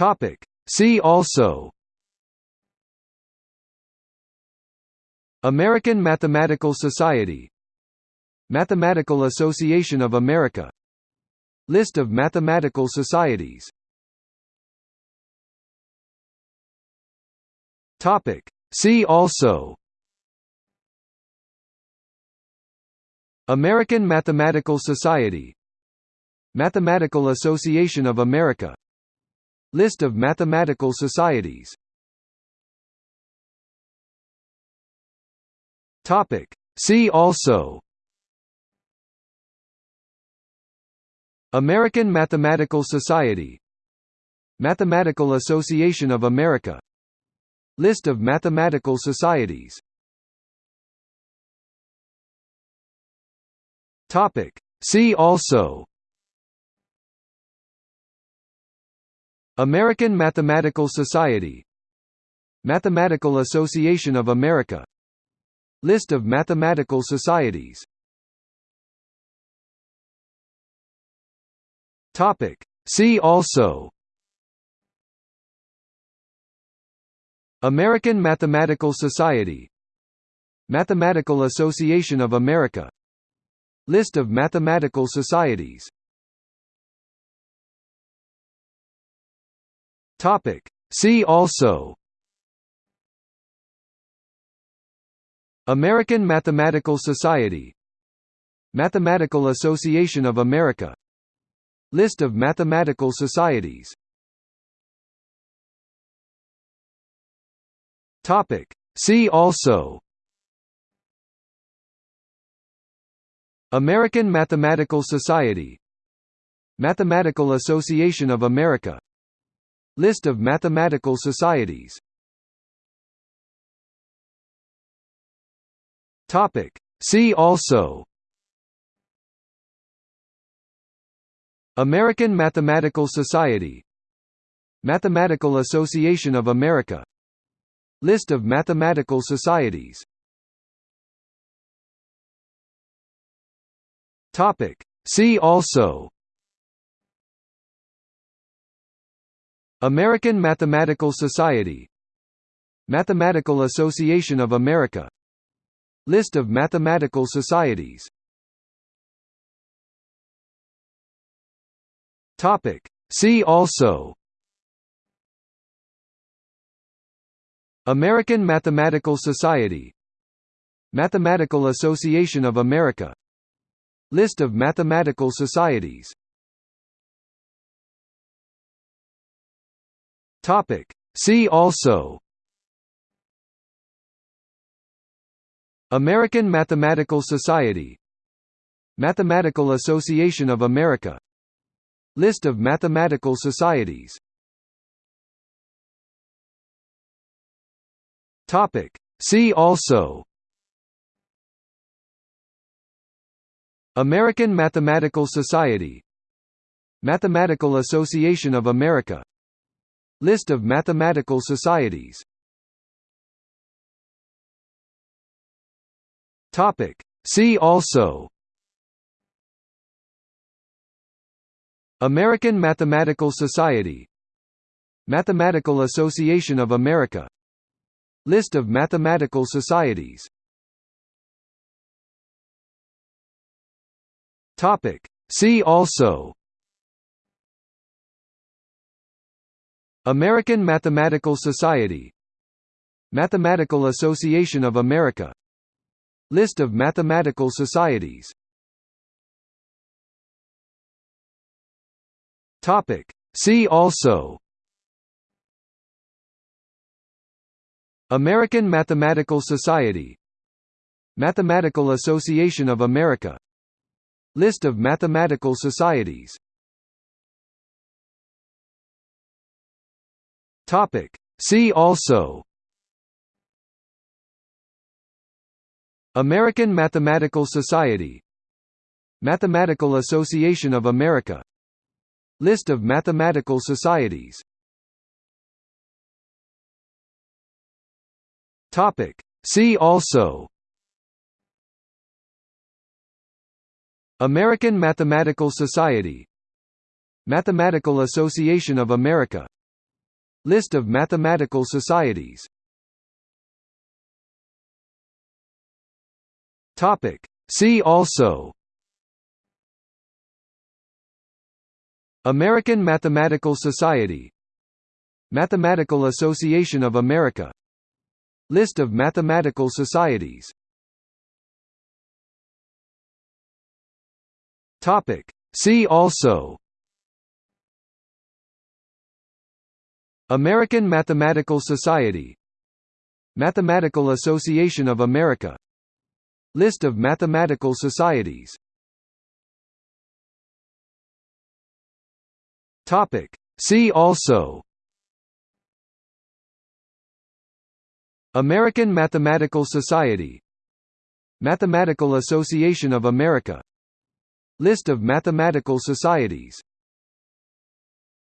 Topic. See also American Mathematical Society Mathematical Association of America List of mathematical societies Topic. See also American Mathematical Society Mathematical Association of America List of mathematical societies. Topic. See also. American Mathematical Society. Mathematical Association of America. List of mathematical societies. Topic. See also American Mathematical Society. Mathematical Association of America. List of mathematical societies. See also. American Mathematical Society. Mathematical Association of America. List of mathematical societies Topic. See also. American Mathematical Society. Mathematical Association of America. List of mathematical societies. Topic. See also. American Mathematical Society. Mathematical Association of America List of mathematical societies. See also. American Mathematical Society. Mathematical Association of America. List of mathematical societies. See also American Mathematical Society. Mathematical Association of America. List of mathematical societies. See also. American Mathematical Society. Mathematical Association of America. List of mathematical societies Topic. See also. American Mathematical Society. Mathematical Association of America. List of mathematical societies. Topic. See also. American Mathematical Society. Mathematical Association of America List of mathematical societies. Topic. See also. American Mathematical Society. Mathematical Association of America. List of mathematical societies. Topic. See also American Mathematical Society. Mathematical Association of America. List of mathematical societies. See also. American Mathematical Society. Mathematical Association of America. List of mathematical societies Topic. See also. American Mathematical Society. Mathematical Association of America. List of mathematical societies. Topic. See also. American Mathematical Society. Mathematical Association of America List of mathematical societies. Topic. See also. American Mathematical Society. Mathematical Association of America. List of mathematical societies. Topic. See also American Mathematical Society. Mathematical Association of America. List of mathematical societies. See also. American Mathematical Society. Mathematical Association of America. List of mathematical societies